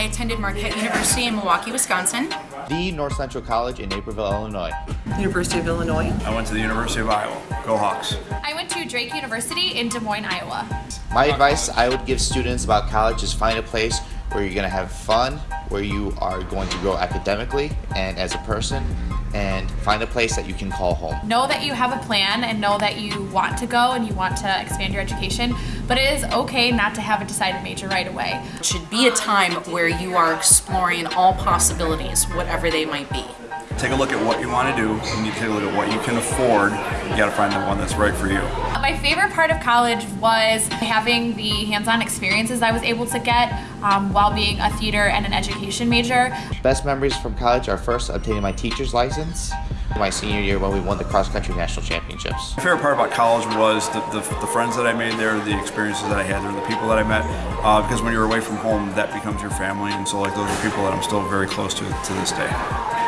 I attended Marquette University in Milwaukee, Wisconsin. The North Central College in Naperville, Illinois. University of Illinois. I went to the University of Iowa. Go Hawks. I went to Drake University in Des Moines, Iowa. My advice I would give students about college is find a place where you're going to have fun, where you are going to grow academically and as a person, and find a place that you can call home. Know that you have a plan and know that you want to go and you want to expand your education, but it is okay not to have a decided major right away. It should be a time where you are exploring all possibilities, whatever they might be. Take a look at what you want to do. And you need to take a look at what you can afford. You got to find the one that's right for you. My favorite part of college was having the hands-on experiences I was able to get um, while being a theater and an education major. Best memories from college are first obtaining my teacher's license, my senior year when we won the cross-country national championships. My favorite part about college was the, the, the, friends that I made there, the experiences that I had there, the people that I met. Uh, because when you're away from home, that becomes your family, and so like those are people that I'm still very close to to this day.